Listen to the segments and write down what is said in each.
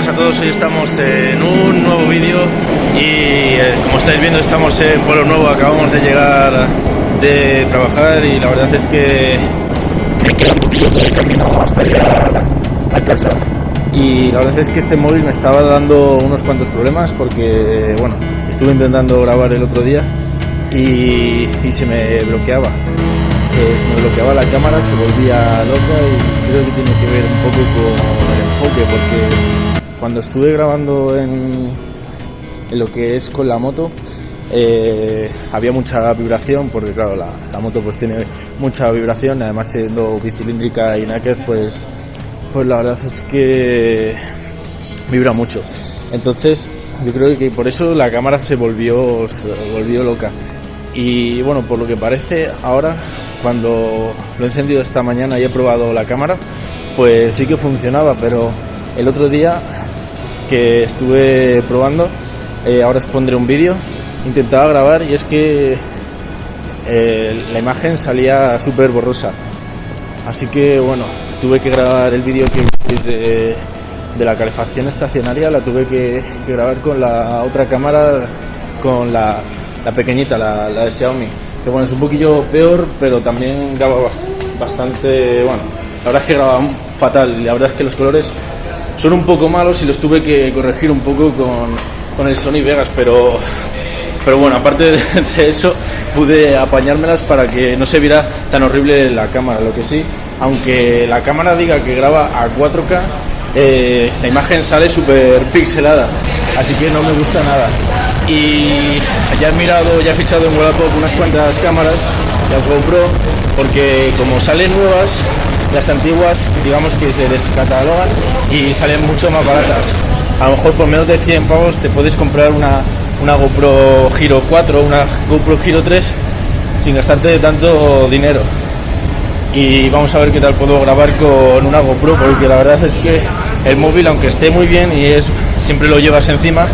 buenas a todos, hoy estamos en un nuevo vídeo y eh, como estáis viendo estamos en Pueblo Nuevo, acabamos de llegar de trabajar y la verdad es que un poquito de camino hasta llegar a casa. Y la verdad es que este móvil me estaba dando unos cuantos problemas porque, bueno, estuve intentando grabar el otro día y, y se me bloqueaba. Eh, se me bloqueaba la cámara, se volvía loca y creo que tiene que ver un poco con el enfoque porque cuando estuve grabando en, lo que es con la moto eh, había mucha vibración porque claro la, la, moto pues tiene mucha vibración además siendo bicilíndrica y naked pues pues la verdad es que vibra mucho. Entonces yo creo que por eso la cámara se volvió se volvió loca. Y bueno por lo que parece ahora cuando lo he encendido esta mañana y he probado la cámara, pues sí que funcionaba, pero el otro día que estuve probando, eh, ahora os pondré un vídeo, intentaba grabar y es que eh, la imagen salía súper borrosa. Así que bueno, tuve que grabar el vídeo que de, la calefacción estacionaria, la tuve que, grabar con la otra cámara, con la, pequeñita, la, de Xiaomi. Que bueno, es un poquillo peor, pero también graba bastante, bueno, la verdad es que graba fatal. La verdad es que los colores son un poco malos y los tuve que corregir un poco con, con el Sony Vegas, pero, pero bueno, aparte de, eso pude apañármelas para que no se viera tan horrible la cámara, lo que sí, aunque la cámara diga que graba a 4K, eh, la imagen sale súper pixelada, así que no me gusta nada. Y ya he mirado, ya he fichado en Wallapop unas cuantas cámaras, las GoPro, porque como salen nuevas, las antiguas digamos que se descatalogan y salen mucho más baratas. A lo mejor por menos de 100 pavos te puedes comprar una, una GoPro Giro 4 una GoPro Giro 3 sin gastarte tanto dinero. Y vamos a ver qué tal puedo grabar con una GoPro, porque la verdad es que el móvil, aunque esté muy bien y es siempre lo llevas encima,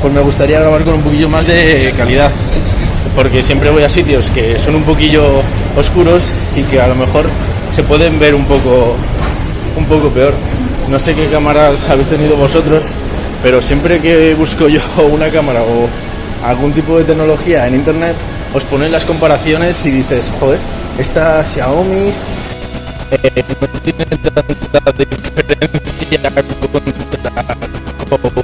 pues me gustaría grabar con un poquillo más de calidad. Porque siempre voy a sitios que son un poquillo oscuros y que a lo mejor se pueden ver un poco, un poco peor. No sé qué cámaras habéis tenido vosotros, pero siempre que busco yo una cámara o algún tipo de tecnología en internet, os ponen las comparaciones y dices, joder, esta Xiaomi eh, no tiene tanta diferencia contra, contra una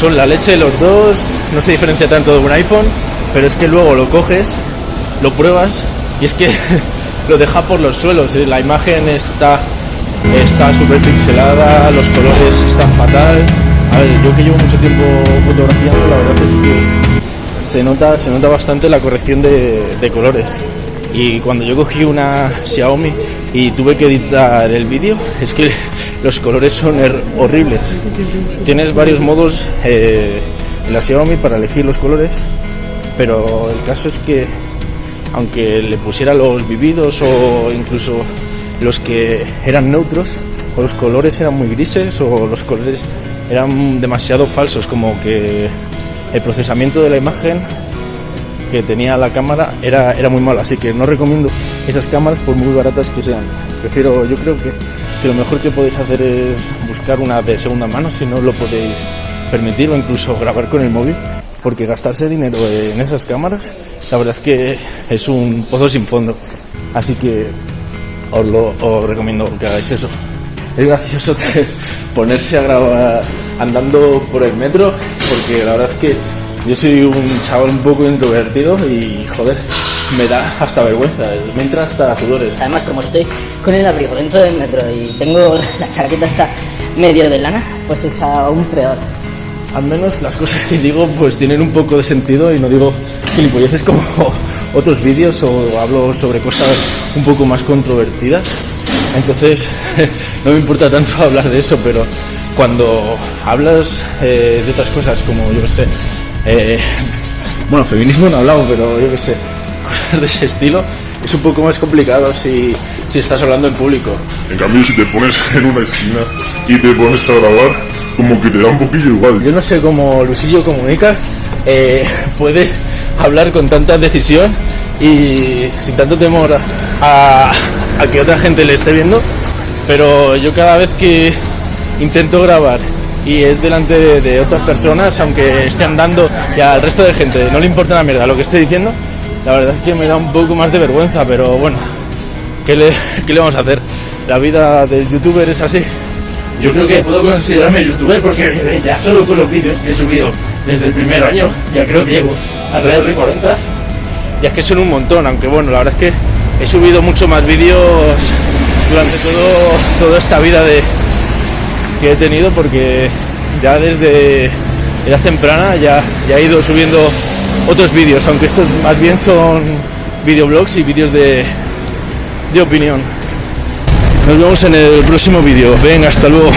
son la leche de los dos, no se diferencia tanto de un iPhone, pero es que luego lo coges, lo pruebas y es que lo deja por los suelos. ¿eh? La imagen está está súper pixelada, los colores están fatal. A ver, yo que llevo mucho tiempo fotografiando, la verdad es que se nota, se nota bastante la corrección de, de colores. Y cuando yo cogí una Xiaomi y tuve que editar el vídeo, es que los colores son horribles. Tienes varios modos eh, en la Xiaomi para elegir los colores, pero el caso es que aunque le pusiera los vividos o incluso los que eran neutros, o los colores eran muy grises o los colores eran demasiado falsos, como que el procesamiento de la imagen que tenía la cámara era, era muy malo, así que no recomiendo esas cámaras por muy baratas que sean. Prefiero, yo creo que que lo mejor que podéis hacer es buscar una de segunda mano si no lo podéis permitir o incluso grabar con el móvil porque gastarse dinero en esas cámaras la verdad es que es un pozo sin fondo así que os lo recomiendo que hagáis eso es gracioso ponerse a grabar andando por el metro porque la verdad es que yo soy un chaval un poco introvertido y joder me da hasta vergüenza, me entra hasta sudores. Además, como estoy con el abrigo dentro del metro y tengo la chaqueta hasta medio de lana, pues es aún peor. Al menos las cosas que digo pues tienen un poco de sentido y no digo gilipolleces como otros vídeos o hablo sobre cosas un poco más controvertidas. Entonces no me importa tanto hablar de eso, pero cuando hablas eh, de otras cosas como yo que sé, eh, bueno, feminismo no he hablado, pero yo que sé, de ese estilo es un poco más complicado si, si estás hablando en público. En cambio, si te pones en una esquina y te pones a grabar, como que te da un poquillo igual. Yo no sé cómo Luisillo comunica, eh, puede hablar con tanta decisión y sin tanto temor a, que otra gente le esté viendo. pero yo cada vez que intento grabar y es delante de, de otras personas, aunque esté andando y al resto de gente no le importa la mierda lo que esté diciendo, la verdad es que me da un poco más de vergüenza, pero bueno, ¿qué le, qué le vamos a hacer? La vida del youtuber es así. Yo creo que puedo considerarme youtuber porque ya solo con los vídeos que he subido desde el primer año, ya creo que llevo alrededor de 40. Y es que son un montón, aunque bueno, la verdad es que he subido mucho más vídeos durante todo, toda esta vida de, que he tenido porque ya desde edad temprana ya, ya he ido subiendo otros vídeos, aunque estos más bien son videoblogs y vídeos de, de opinión. Nos vemos en el próximo vídeo. Venga, hasta luego.